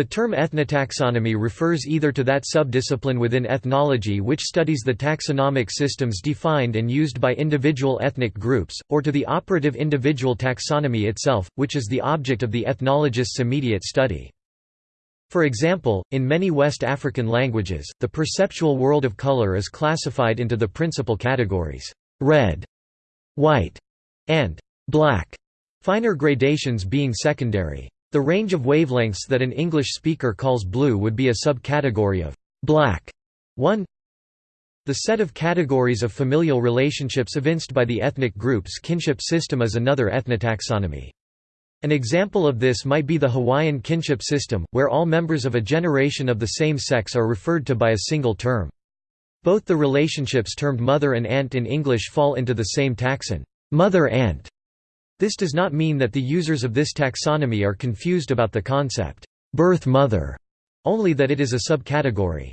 The term ethnotaxonomy refers either to that subdiscipline within ethnology which studies the taxonomic systems defined and used by individual ethnic groups, or to the operative individual taxonomy itself, which is the object of the ethnologist's immediate study. For example, in many West African languages, the perceptual world of color is classified into the principal categories, red, white, and black, finer gradations being secondary. The range of wavelengths that an English speaker calls blue would be a subcategory of black 1 The set of categories of familial relationships evinced by the ethnic group's kinship system is another ethnotaxonomy. An example of this might be the Hawaiian kinship system, where all members of a generation of the same sex are referred to by a single term. Both the relationships termed mother and aunt in English fall into the same taxon, mother-aunt, this does not mean that the users of this taxonomy are confused about the concept, birth mother, only that it is a subcategory.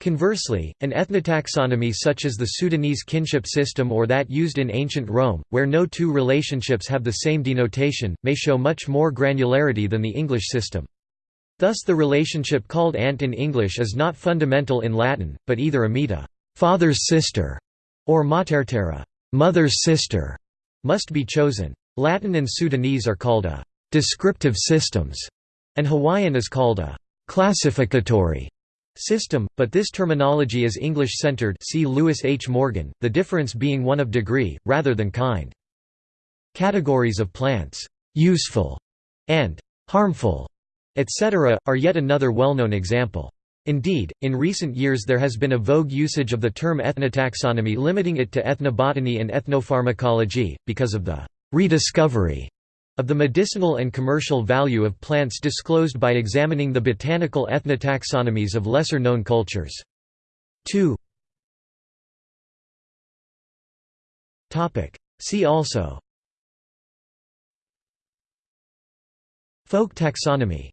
Conversely, an ethnotaxonomy such as the Sudanese kinship system or that used in ancient Rome, where no two relationships have the same denotation, may show much more granularity than the English system. Thus the relationship called aunt in English is not fundamental in Latin, but either amita father's sister", or matertera mother's sister", must be chosen. Latin and Sudanese are called a «descriptive systems», and Hawaiian is called a «classificatory» system, but this terminology is English-centered see Lewis H. Morgan, the difference being one of degree, rather than kind. Categories of plants, «useful» and «harmful», etc., are yet another well-known example. Indeed, in recent years there has been a vogue usage of the term ethnotaxonomy limiting it to ethnobotany and ethnopharmacology, because of the «rediscovery» of the medicinal and commercial value of plants disclosed by examining the botanical ethnotaxonomies of lesser-known cultures. 2 See also. Folk taxonomy